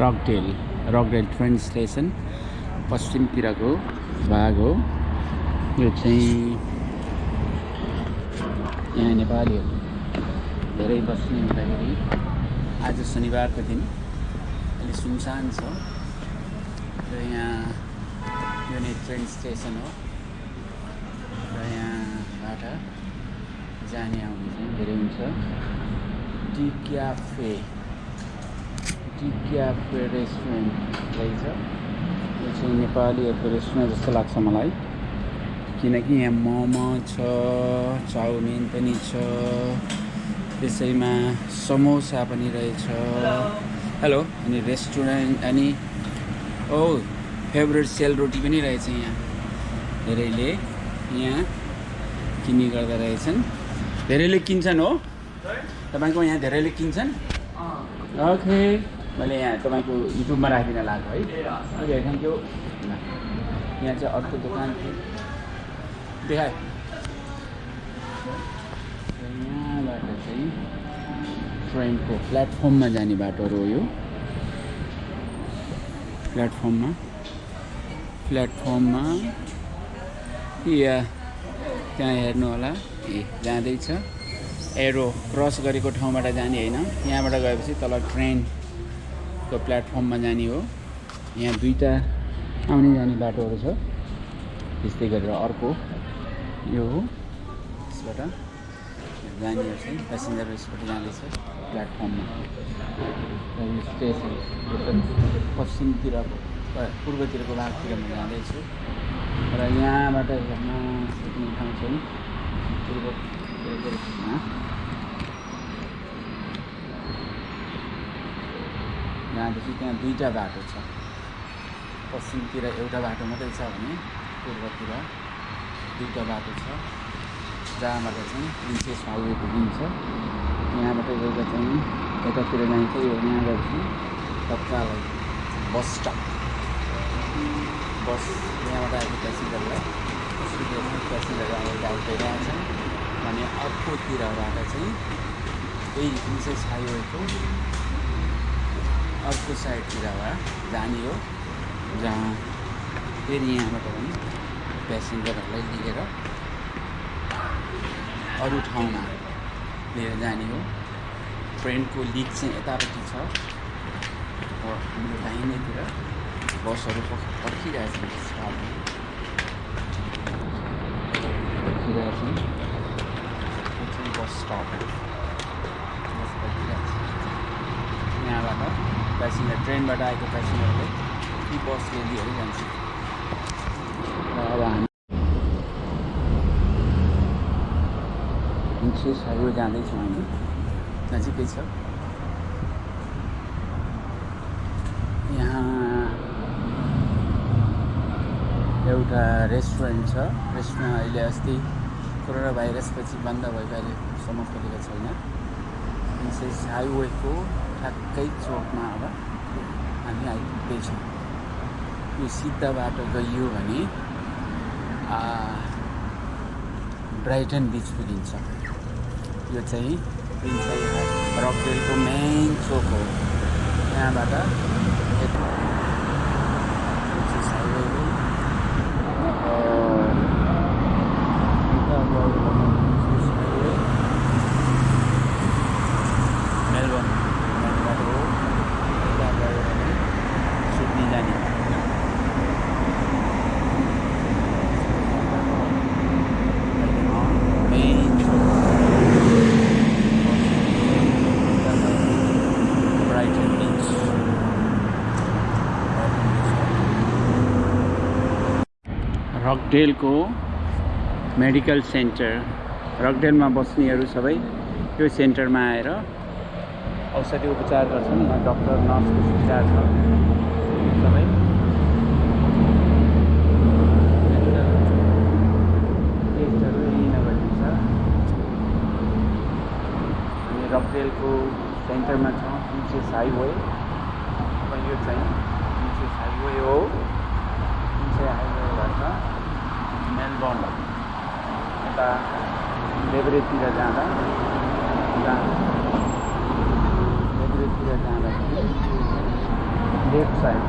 रकडेल रकडेल train station पश्चिमतिरको भाग हो। यो चाहिँ यहाँ नेपालीहरू धेरै बस्ने हुँदाखेरि आज शनिबारको दिन अलि सुनसान छ र यहाँ यो नै ट्रेन स्टेसन हो र यहाँबाट जाने आउने चाहिँ धेरै हुन्छ। Tea cafe tea cafe restaurant रहेछ यो चाहिँ नेपालीहरूको रेस्टुरेन्ट जस्तो लाग्छ मलाई किनकि यहाँ मोमो छ चाउमिन पनि छ त्यसैमा समोसा पनि रहेछ हेलो अनि रेस्टुरेन्ट अनि ओ फेभरेट सेल रोटी पनि रहेछ यहाँ धेरैले यहाँ किन्ने गर्दा रहेछन् धेरैले किन्छन् हो तपाईँको यहाँ धेरैले किन्छन् ओके मैले यहाँ तपाईँको युट्युबमा राखिदिन लाग्यो है। ओके थ्याङ्क यू यहाँ चाहिँ अर्को दोकान थियो। देखाए। यहाँबाट चाहिँ ट्रेनको प्लेटफर्ममा जाने बाटोहरू हो यो प्लेटफर्ममा। प्लेटफर्ममा। या त्यहाँ हेर्नु होला। ए जाँदैछ। एरो क्रस गरेको ठाउँबाट जाने होइन। यहाँबाट गएपछि तल ट्रेनको प्लेटफर्ममा जाने हो। यहाँ दुईवटा आउने जाने बाटोहरू छ। त्यस्तै गरेर अर्को यो हो। यसबाट जानेहरू चाहिँ पेसेन्जर यसबाट जाँदैछ प्लेटफर्ममा। स्टेसन पश्चिमतिर पूर्वतिरको भागतिर म जाँदैछु। र यहाँबाट हेर्न सक्ने ठाउँ चाहिँ पूर्वतिरकोमा जहाँदेखि त्यहाँ दुईवटा बाटो छ। पश्चिमतिर एउटा बाटो मात्रै छ भने पूर्वतिर दुईवटा बाटो छ। जहाँबाट चाहिँ प्रिन्सेस हाइवे पुगिन्छ यहाँबाट गएर चाहिँ यतातिर जान्छ। यो यहाँ गएपछि तत्काल बस स्टप बस यहाँबाट आएको प्यासेन्जरलाई प्यासेन्जर गाउँ गइरहेछन् भने अर्कोतिरबाट चाहिँ यही प्रिन्सेस हाइवेको अर्को साइडतिरबाट जाने हो जहाँ फेरि यहाँबाट पनि प्यासेन्जरहरूलाई लिएर अरू ठाउँमा लिएर जाने हो। ट्रेनको लिक चाहिँ यतापट्टि छ। हाम्रो दाहिनेतिर बसहरू पर्ख- पर्खिरहेछन् स्टाफहरू पर्खिरहेछन् यो चाहिँ बस स्टप बस यहाँबाट प्यासेन्जर ट्रेनबाट आएको प्यासेन्जरले ती बसले लिएर जान्छ। र अब हामी प्रिन्सेस हाइवे जाँदैछौँ हामी। नजिकै छ। यहाँ एउटा रेस्टुरेन्ट छ। रेस्टुरेन्ट अहिले अस्ति कोरोना भाइरसपछि बन्द भएको अहिलेसम्म खोलेको छैन प्रिन्सेस हाइवेको ठ्याक्कै चोकमा अब हामी आइपुग्दैछौँ। यो सिधा बाटो गइयो भने ब्राइटन बिच पुगिन्छ। यो चाहिँ रकडेलको मेन चोक हो। यहाँबाट यता प्रिन्सेस हाइवे हो और यता गयो भने प्रिन्सेस हाइवे मेलबर्न जाने बाटो हो यता गयो भने सिडनी जाने मेन ब्राइटन बिच रकडेलको मेडिकल सेन्टर। रकडेलमा बस्नेहरू सबै यो सेन्टरमा आएर औषधि उपचार गर्छन् डक्टर नर्सको सुविधा छ। सबै। टेस्टहरू यहीँ नगरिन्छ अनि रकडेलको सेन्टरमा छ हाइवे। यो चाहिँ प्रिन्सेस हाइवे हो प्रिन्सेस हाइवेबाट मेलबर्न यता लेब्रेतिर जाँदा जहाँ लेब्रेतिर जाँदाखेरि लेफ्ट साइड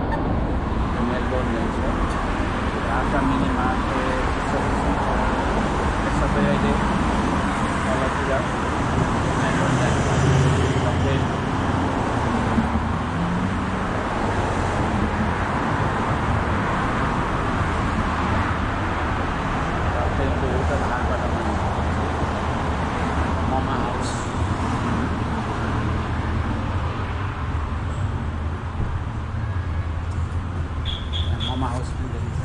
मेलबोर्न जान्छ आशा मिनी मार्केट सबै छ। सबै अहिले तलतिर मेलबोर्न जान्छ सबै तपाईँको एउटा भागबाट ममा हाउस ममा हाउस पनि देखिन्छ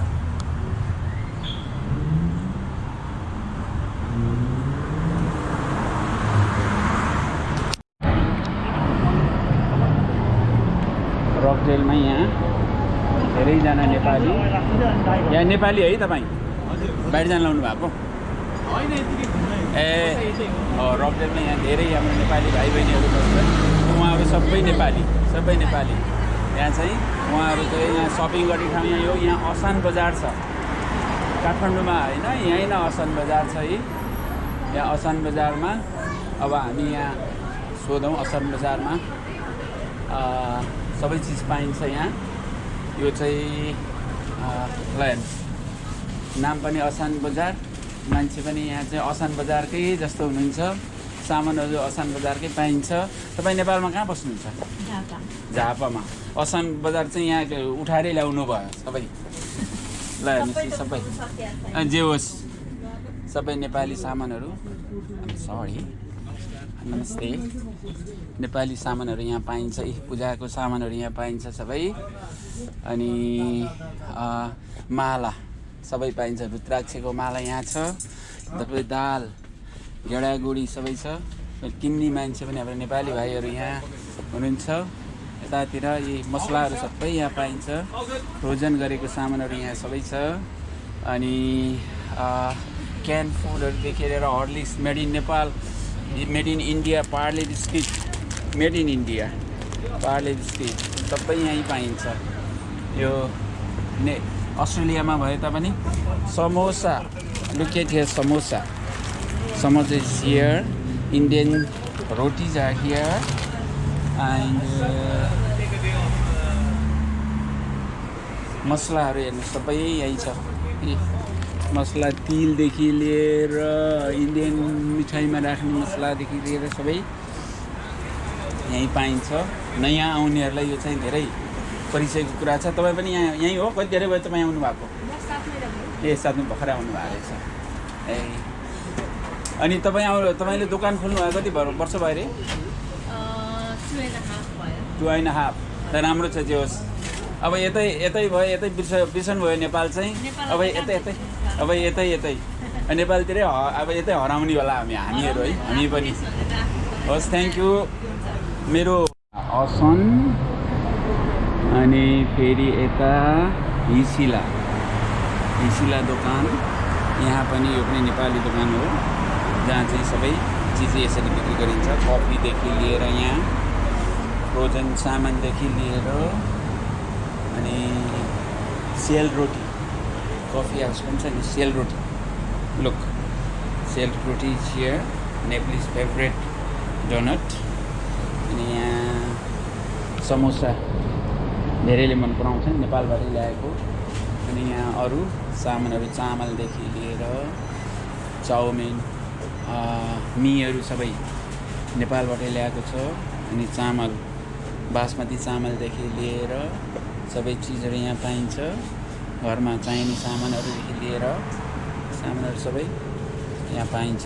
रकडेलमा यहाँ। धेरैजना नेपाली। यहाँ नेपाली है तपाईँ? बाहिर जान लाउनु भएको ए रकडेलमा यहाँ धेरै हाम्रो नेपाली भाइ बहिनीहरू बस्छ। उहाँहरू सबै नेपाली सबै नेपाली। यहाँ चाहिँ उहाँहरू चाहिँ यहाँ सपिङ गर्ने ठाउँ यहाँ यो यहाँ असान बजार छ। काठमाडौँमा होइन यहीँ नै असान बजार छ है। यहाँ असान बजारमा अब हामी यहाँ सोधौँ असान बजारमा। सबै चिज पाइन्छ यहाँ। यो चाहिँ अ, ल हेर्नुहोस् नाम पनि असान बजार। मान्छे पनि यहाँ चाहिँ असान बजारकै जस्तो हुनुहुन्छ। सामानहरू असान बजारकै पाइन्छ। तपाईँ नेपालमा कहाँ बस्नुहुन्छ? झापामा। असान बजार चाहिँ यहाँ उठाएरै ल्याउनु भयो सबै। ल हेर्नुहोस् सबै। जे होस्। सबै नेपाली सामानहरू। सरी। नमस्ते। नेपाली सामानहरू यहाँ पाइन्छ पूजाको सामानहरू यहाँ पाइन्छ सबै। अनि माला सबै पाइन्छ रुद्राक्षको माला यहाँ छ तपाईँ दाल गेडागुडी सबै छ। किन्ने मान्छे पनि हाम्रो नेपाली भाइहरू यहाँ हुनुहुन्छ। यतातिर यी मसलाहरू सबै यहाँ पाइन्छ। फ्रोजन गरेको सामानहरू यहाँ सबै छ। अनि क्यान फुडहरूदेखि लिएर Horlicks made in Nepal made in India Parle biscuit made in India Parle biscuit सबै यहीँ पाइन्छ। यो ने अस्ट्रेलियामा भए तापनि samosa. Look at here samosa. Samosa is here Indian rotis are here and मसलाहरू हेर्नु सबै यहीँ छ। मसला तिलदेखि लिएर इन्डियन मिठाईमा राख्ने मसलादेखि लिएर सबै यहीँ पाइन्छ। नयाँ आउनेहरूलाई यो चाहिँ धेरै परिचयको कुरा छ। तपाईँ पनि यहाँ यहीँ हो? कति धेरै भयो तपाईँ आउनु भएको? ए साथमा भर्खरै आउनु भएको रहेछ। ए। अनि तपाईँ आउनु तपाईँले दोकान खोल्नु भएको कति भयो वर्ष भयो अरे? Two and half. त राम्रो छ जे होस्। अब यतै यतै भयो यतै बिर्स बिर्सनु भयो नेपाल चाहिँ। अब यतै यतै अब यतै यतै। नेपालतिरै अब यतै हराउने होला हामी हामीहरू है हामी पनि। होस् थ्याङ्क यू मेरो असन अनि फेरि यता हिसिला। हिसिला दोकान यहाँ पनि यो पनि नेपाली दोकान हो जहाँ चाहिँ सबै चिज यसरी बिक्री गरिन्छ। कफीदेखि लिएर यहाँ फ्रोजन सामानदेखि लिएर अनि सेल कफी हाउस पनि छ नि सेल रोटी लुक सेल रोटी चियर नेप्लिस फेभरेट डोनट अनि यहाँ समोसा धेरैले मन पराउँछ नेपालबाटै ल्याएको अनि यहाँ अरू सामानहरू चामलदेखि लिएर चाउमिन मिहरू सबै नेपालबाटै ल्याएको छ। अनि चामल बासमती चामलदेखि लिएर सबै चिजहरू यहाँ पाइन्छ। घरमा चाहिने सामानहरूदेखि लिएर सामानहरू सबै यहाँ पाइन्छ।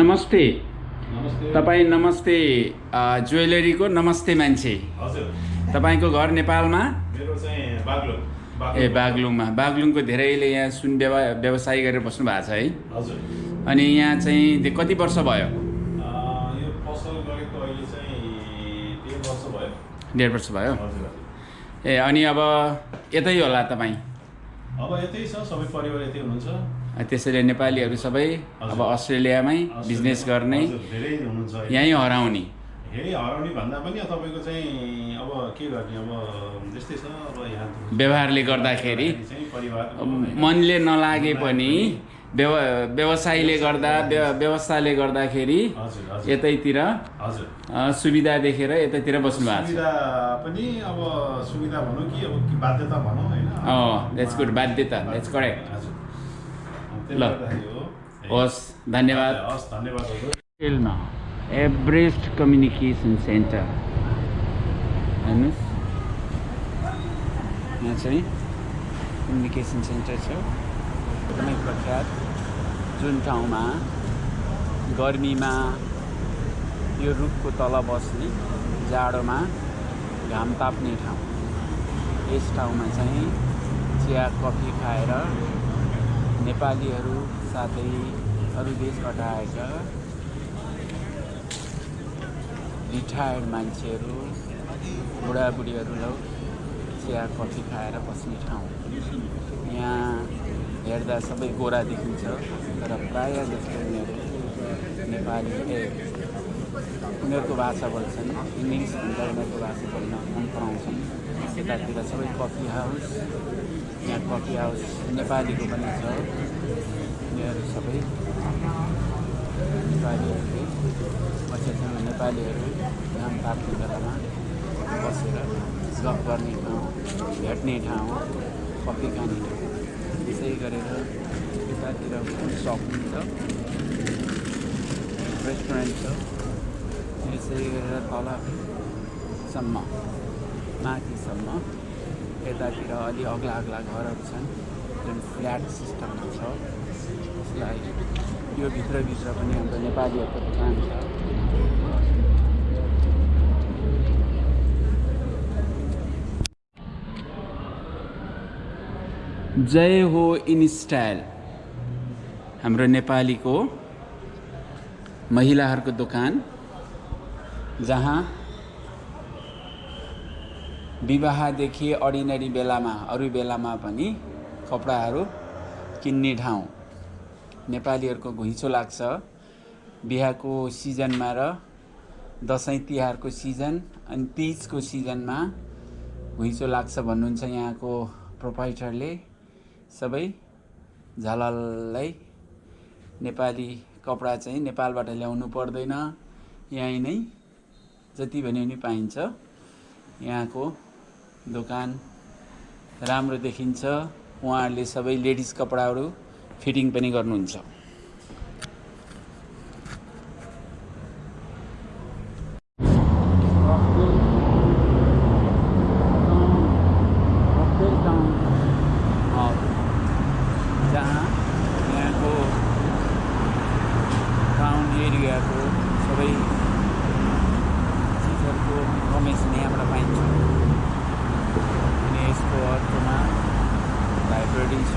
नमस्ते। नमस्ते। तपाईँ नमस्ते ज्वेलरीको नमस्ते मान्छे। तपाईँको घर नेपालमा? ए बागलुङमा। बागलुङको धेरैले यहाँ सुन व्यव व्यवसाय गरेर बस्नु भएको छ है। अनि यहाँ चाहिँ कति वर्ष भयो अँ, यो पसल गरेको अहिले चाहिँ डेढ वर्ष भयो डेढ वर्ष भयो। ए अनि अब यतै होला तपाईँ? अब यतै छ सबै परिवार यतै हुनुहुन्छ। त्यसैले नेपालीहरू सबै अब। अस्ट्रेलियामै बिजनेस गर्ने। यहीँ। हराउने। हराउने भन्दा पनि अब तपाईँको चाहिँ अब के गर्ने अब त्यस्तै छ अब यहाँ व्यवहारले गर्दाखेरि मनले नलागे पनि व्यव व्यवसायले गर्दा व्य- व्यवस्थाले गर्दाखेरि यतैतिर सुविधा देखेर यतैतिर बस्नु भएको छ। सुविधा पनि अब सुविधा भनौँ कि अब बाध्यता भनौँ होइन? अँ, that's good. बाध्यता, correct. हजुर। ल। त्यसले गर्दाखेरि हो। हस् धन्यवाद। हस् धन्यवाद एभरेस्ट कम्युनिकेसन सेन्टर। हेर्नुहोस्। यहाँ चाहिँ कम्युनिकेसन सेन्टर छ। एकदमै प्रख्यात जुन ठाउँमा गर्मीमा यो रुखको तल बस्ने जाडोमा घाम ताप्ने ठाउँ। यस ठाउँमा चाहिँ चिया कफी खाएर नेपालीहरू साथै अरू देशबाट आएका रिटायर्ड मान्छेहरू बुढाबुढीहरूलाई चिया कफी खाएर बस्ने ठाउँ। यहाँ हेर्दा सबै गोरा देखिन्छ तर प्रायः जस्तो उनीहरू नेपाली ए उनीहरूको भाषा बोल्छन् इङ्ग्लिसभन्दा उनीहरूको भाषा बोल्न मन पराउँछन् यतातिर सबै कफी हाउस यहाँ कफी हाउस नेपालीको पनि छ उनीहरू सबै नेपालीहरूले बसेछन् नेपालीहरू घाम ताप्ने बेलामा बसेर गफ गर्ने ठाउँ भेट्ने ठाउँ कफी खाने त्यसै गरेर यतातिर फुड सपिङ छ रेस्टुरेन्ट छ। यसै गरेर तलसम्म माथिसम्म यतातिर अलि अग्ला अग्ला घरहरू छन् जुन फ्ल्याट सिस्टममा छ। त्यसलाई यो भित्रभित्र पनि हाम्रो नेपालीहरूको दोकान छ। जय हो इन स्टाइल। हाम्रो नेपालीको महिलाहरूको दोकान जहाँ विवाहदेखि अर्डिनरी बेलामा अरू बेलामा पनि कपडाहरू किन्ने ठाउँ। नेपालीहरूको घुइँचो लाग्छ। बिहाको सिजनमा र दसैँ तिहारको सिजन अनि तिजको सिजनमा घुइँचो लाग्छ भन्नुहुन्छ यहाँको प्रोपाइटरले सबै झलललाई नेपाली कपडा चाहिँ नेपालबाट ल्याउनु पर्दैन। यहीँ नै जति भने पनि पाइन्छ। यहाँको दोकान राम्रो देखिन्छ। उहाँहरूले सबै लेडिज कपडाहरू फिटिङ पनि गर्नुहुन्छ जहाँ यहाँको टाउन एरियाको सबै चिजहरूको इन्फर्मेसन यहाँबाट पाइन्छ अनि यसको अर्कोमा लाइब्रेरी छ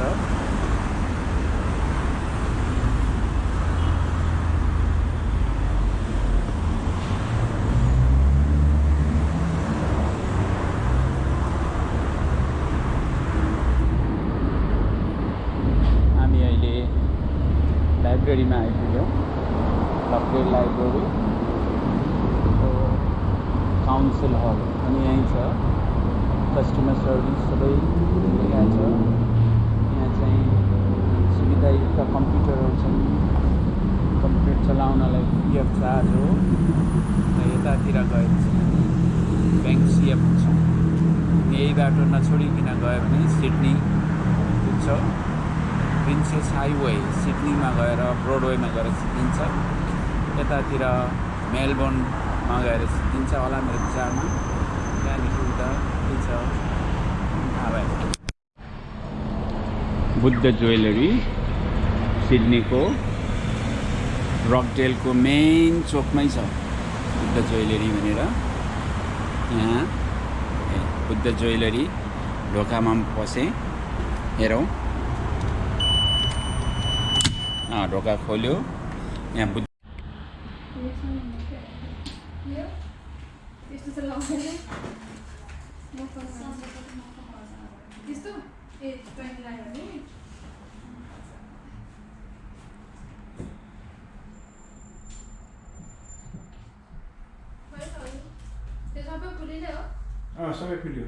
हामी अहिले लाइब्रेरीमा आइपुग्यौँ। लकडेल लाइब्रेरी काउन्सिल हल अनि यहीँ छ। कस्टमर सर्भिस सबै यहाँ छ। यहाँ चाहिँ सुविधायुक्त कम्प्युटरहरू छन्। कम्प्युटर चलाउनलाई पिएफ चार्ज हो। र यतातिर गएपछि हामी ब्याङ्क सिएफ छ। यही बाटो नछोडिकन गयो भने सिडनी पुग्छ। प्रिन्सेस हाइवे सिडनीमा गएर ब्रोडवेमा गएर सिद्धिन्छ। यतातिर मेलबोर्नमा गएर सिद्धिन्छ होला मेरो विचारमा। त्यहाँदेखि उता के छ थाहा बुद्ध ज्वेलरी सिडनीको रकडेलको मेन चोकमै छ। बुद्ध ज्वेलरी भनेर। यहाँ बुद्ध ज्वेलरी ढोकामा पसेँ। हेरौँ। अँ, ढोका खोल्यो यहाँ बुद्ध त्यस्तो चाहिँ लगाउँदैन त्यस्तो ए ट्वेन्टी लायो भने त्यो सबै फुलिलै हो सबै खुल्यो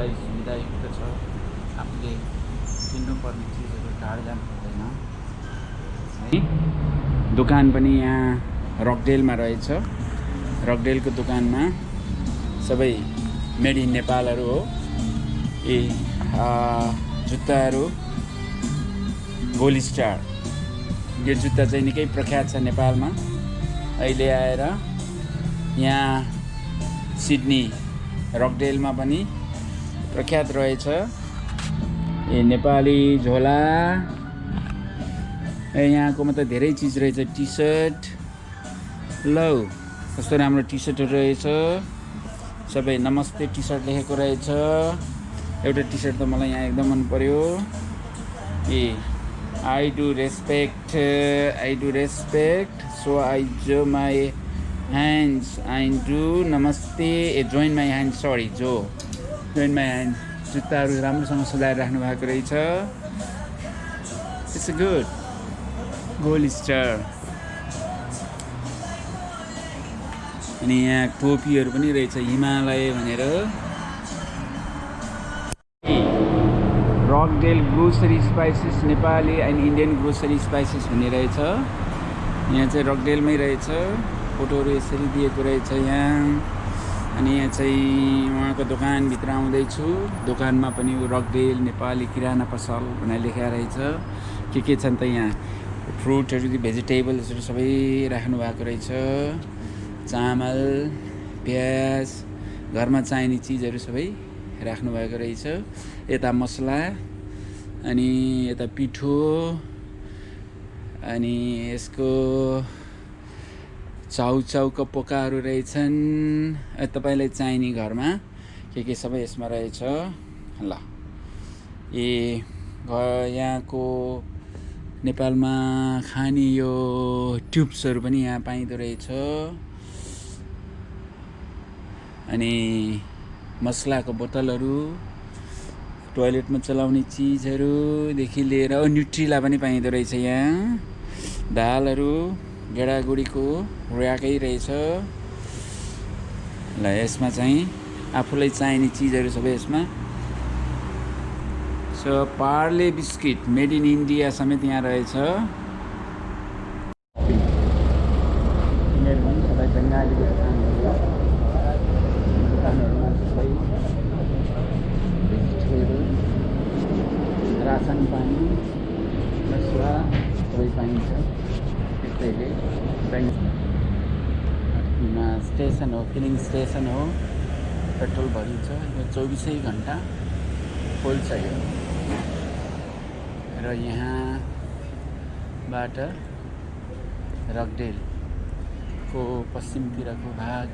सबै मान्छेहरूलाई आफूले किन्नुपर्ने चिजहरू टाढा जानु पर्दैन। है? दोकान पनि यहाँ रकडेलमा रहेछ। रकडेलको दोकानमा सबै मेड इन नेपालहरू हो। ए जुत्ताहरू गोली स्टार। यो जुत्ता चाहिँ निकै प्रख्यात छ नेपालमा। अहिले आएर यहाँ सिडनी रकडेलमा पनि प्रख्यात रहेछ। ए नेपाली झोला। ए यहाँकोमा त धेरै चिज रहेछ। टी सर्ट लौ कस्तो राम्रो टी सर्टहरू रहेछ। सबै नमस्ते टी सर्ट लेखेको रहेछ। एउटा टी सर्ट त मलाई यहाँ एकदम मन पर्यो। ए I do respect I do respect so I join my hands I do namaste a join my hand sorry जो जोइन माई ह्यान्ड जुत्ताहरू राम्रोसँग सजाएर राख्नु भएको रहेछ। इट्स गुड गोल स्टार अनि यहाँ टोपीहरू पनि रहेछ हिमालय भनेर। Rockdale grocery spices Nepali and Indian grocery spices भन्ने रहेछ। यहाँ चाहिँ रकडेलमै रहेछ। फोटोहरू यसरी दिएको रहेछ यहाँ। अनि यहाँ चाहिँ उहाँको दोकानभित्र आउँदैछु। दोकानमा पनि रकडेल नेपाली किराना पसल भनेर लेखेर रहेछ। के के छन् त यहाँ? फ्रुटहरू भेजिटेबल्सहरू सबै राख्नु भएको रहेछ। चामल प्याज घरमा चाहिने चिजहरू सबै राख्नु भएको रहेछ। यता मसला अनि यता पिठो अनि यसको चाउचाउको पोकाहरू रहेछन्। तपाईँलाई चाहिने घरमा के के सबै यसमा रहेछ? ल। ए यहाँको नेपालमा खाने यो ट्युब्सहरू पनि यहाँ पाइँदो रहेछ। अनि मसलाको बोतलहरू टोइलेटमा चलाउने चिजहरूदेखि लिएर न्युट्रिला पनि पाइँदो रहेछ यहाँ। दालहरू गेडागुडीको ऱ्याकै रहेछ। ल यसमा चाहिँ आफूलाई चाहिने चिजहरू सबै यसमा। So Parle biscuit made in India समेत यहाँ रहेछ यिनीहरू पनि सबै बङ्गालीको दोकानहरू दोकानहरूमा सबै भेजिटेबल रासन पानी मसला सबै पाइन्छ त्यसैले ब्याङ्कमा स्टेसन हो फिलिङ स्टेसन हो। पेट्रोल भरिन्छ। यो चौबिसै घन्टा खोल्छ यो र यहाँबाट रकडेलको पश्चिमतिरको भाग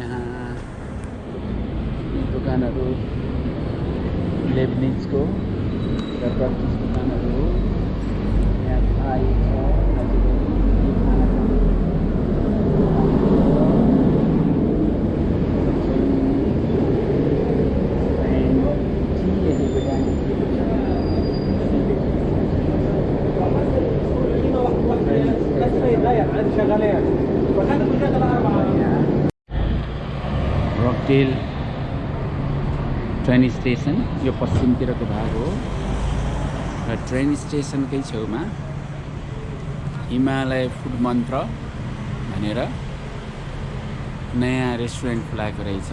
यहाँ दोकानहरू लेबनिजको र टर्किस दोकानहरू हो। यहाँ थाई छ नजिकै यी खानाको रकडेल ट्रेन स्टेसन यो पश्चिमतिरको भाग हो। र ट्रेन स्टेसनकै छेउमा हिमालय फुड मन्त्र भनेर नयाँ रेस्टुरेन्ट खुलाएको रहेछ।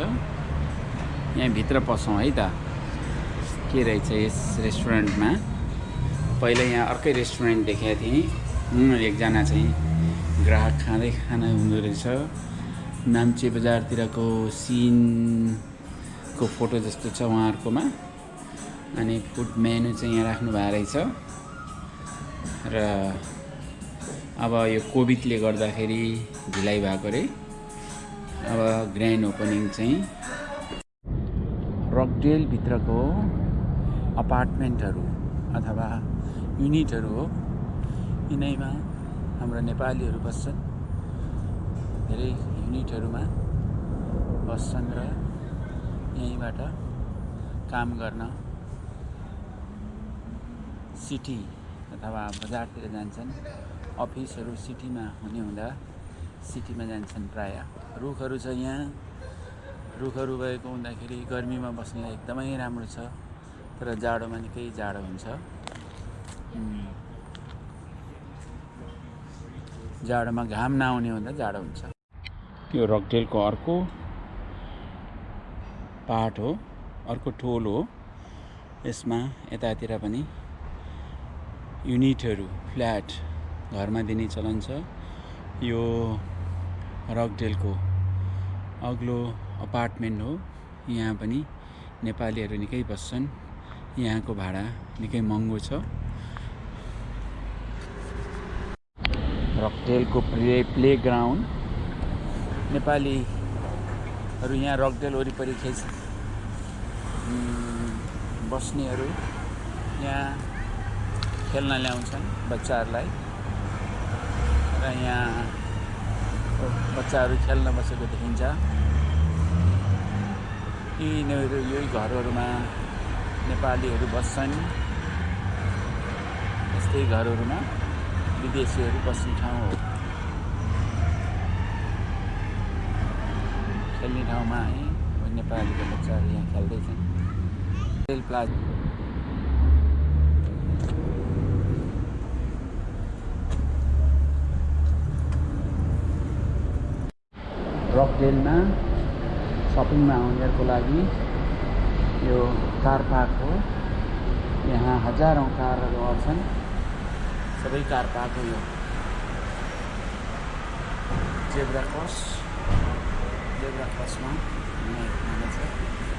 यहाँभित्र पसौँ है त। के रहेछ यस रेस्टुरेन्टमा? पहिला यहाँ अर्कै रेस्टुरेन्ट देखेको थिएँ। एकजना चाहिँ ग्राहक खाँदै खाना हुँदो रहेछ। नाम्चे बजारतिरको सिनको फोटो जस्तो छ उहाँहरूकोमा। अनि फुड मेनु चाहिँ यहाँ राख्नु भएको रहेछ। र अब यो कोभिडले गर्दाखेरि ढिलाइ भएको अरे। अब ग्रान्ड ओपनिङ चाहिँ रकडेलभित्रको अपार्टमेन्टहरू अथवा युनिटहरू हो। यिनैमा हाम्रा नेपालीहरू बस्छन्। धेरै युनिटहरूमा बस्छन् र यहीँबाट काम गर्न सिटी अथवा बजारतिर जान्छन्। अफिसहरू सिटीमा हुने हुँदा सिटीमा जान्छन् प्राय। रुखहरू छ यहाँ। रुखहरू भएको हुँदाखेरि गर्मीमा बस्नलाई एकदमै राम्रो छ र जाडोमा निकै जाडो हुन्छ। जाडोमा घाम नआउने हुँदा जाडो हुन्छ। यो रकडेलको अर्को पार्ट हो अर्को टोल हो। यसमा यतातिर पनि युनिटहरू फ्ल्याट घरमा दिने चलन छ। यो रकडेलको अग्लो अपार्टमेन्ट हो। यहाँ पनि नेपालीहरू निकै बस्छन्। यहाँको भाडा निकै महँगो छ। रकडेलको प्ले प्ले ग्राउन्ड नेपालीहरू यहाँ रकडेल वरिपरि खेल बस्नेहरू यहाँ खेल्न ल्याउँछन् बच्चाहरूलाई। र यहाँ बच्चाहरू खेल्न बसेको देखिन्छ। यिनीहरू यही घरहरूमा नेपालीहरू बस्छन्। यस्तै घरहरूमा विदेशीहरू बस्ने ठाउँ हो। खेल्ने ठाउँमा है नेपालीको बच्चाहरू यहाँ खेल्दैछन् रेल प्लाजा रकडेलमा सपिङमा आउनेहरूको लागि यो कार पार्क हो यहाँ हजारौँ कारहरू आउँछन् सबै कार पार्क हो यो जेब्रा क्रस जेब्रा क्रसमा यहाँ हुनेछ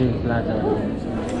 रकभेल प्लाजा